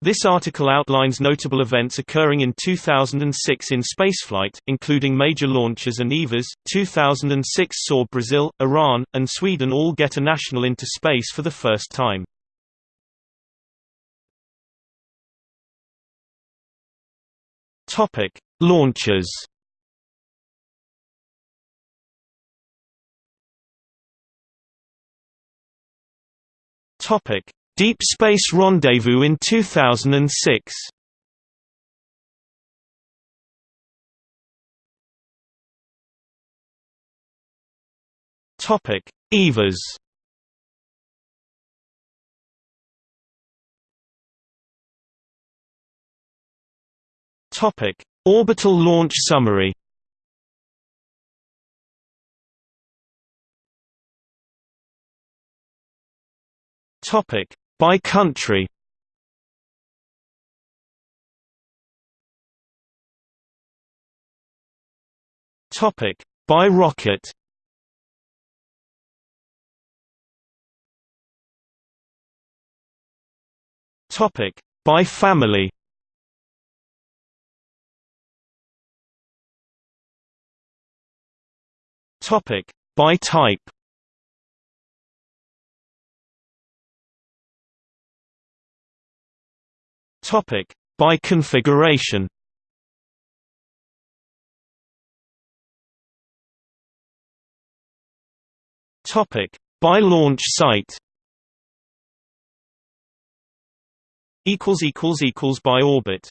This article outlines notable events occurring in 2006 in spaceflight, including major launches and EVAs. 2006 saw Brazil, Iran, and Sweden all get a national into space for the first time. Topic: Launches. Topic: Deep Space Rendezvous in 2006. Topic: EVAs. Topic: Orbital launch summary. Topic: by country. Topic by rocket. Topic by family. Topic by type Topic by configuration. Topic by launch site. Equals equals equals by orbit.